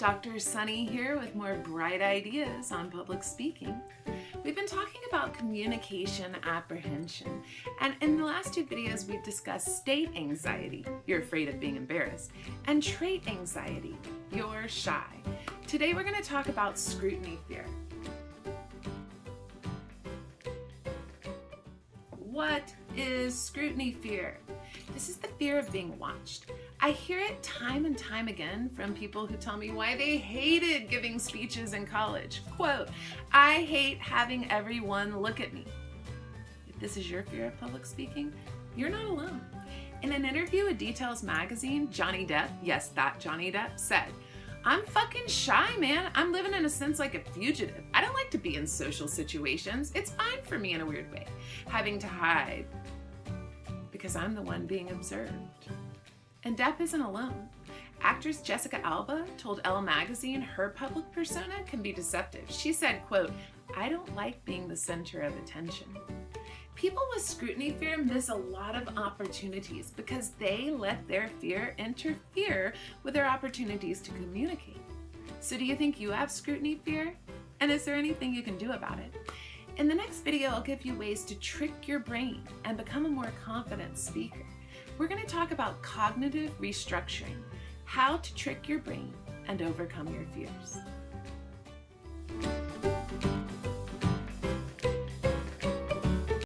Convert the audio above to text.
Dr. Sunny here with more bright ideas on public speaking. We've been talking about communication apprehension, and in the last two videos we've discussed state anxiety, you're afraid of being embarrassed, and trait anxiety, you're shy. Today we're going to talk about scrutiny fear. What is scrutiny fear? This is the fear of being watched. I hear it time and time again from people who tell me why they hated giving speeches in college. Quote, I hate having everyone look at me. If this is your fear of public speaking, you're not alone. In an interview with Details magazine, Johnny Depp, yes, that Johnny Depp, said, I'm fucking shy, man. I'm living in a sense like a fugitive. I don't like to be in social situations. It's fine for me in a weird way, having to hide because I'm the one being observed. And Depp isn't alone. Actress Jessica Alba told Elle magazine her public persona can be deceptive. She said, quote, I don't like being the center of attention. People with scrutiny fear miss a lot of opportunities because they let their fear interfere with their opportunities to communicate. So do you think you have scrutiny fear? And is there anything you can do about it? In the next video, I'll give you ways to trick your brain and become a more confident speaker we're going to talk about cognitive restructuring, how to trick your brain and overcome your fears.